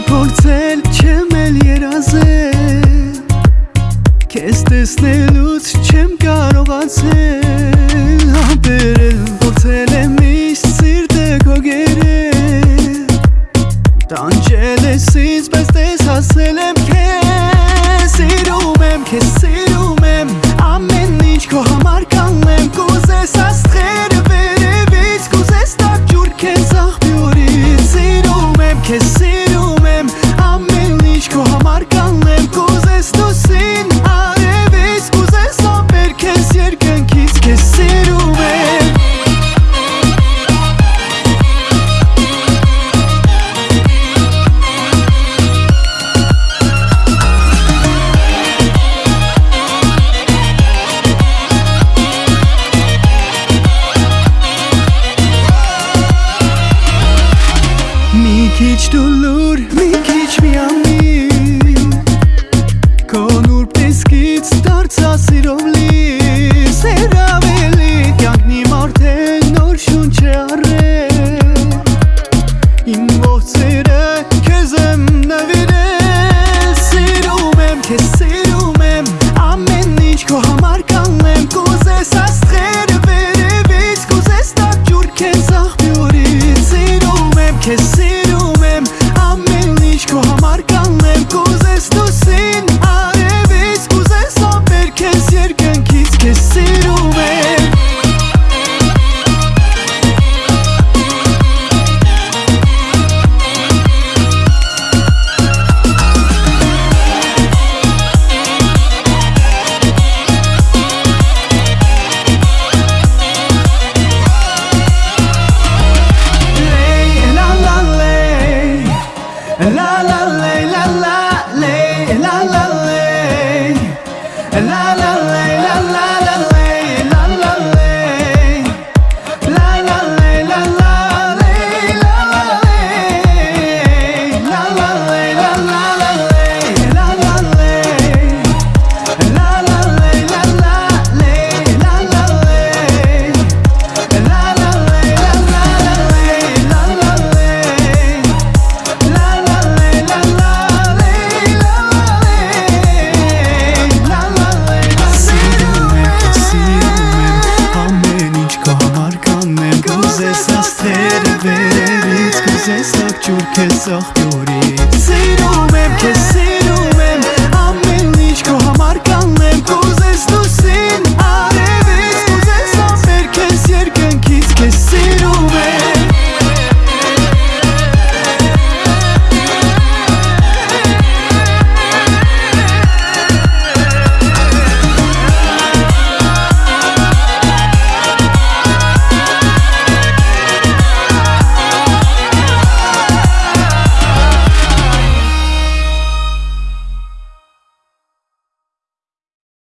էլ փորձել չեմ էլ երազել Քեզ տեսնելուց չեմ կարողացել Համբերել փորձել եմ միշտ սիրտը քո գերել Տանջել ես ինձ բայց տես հասել եմ քեզ Սիրում եմ քեզ սիրում եմ ամեն ինչ քո համար կանեմ կուզես աստղերը վերևից կուզես տակ ջուր քեզ աղբյուրից Սիրում եմ քեզ քիչ դու լուր, մի քիչ միամիտ Կոնուրբ տեսքից դարձա սիրով լի Ձեզ աստերը Sesnak ciur che soch duri Sei rumem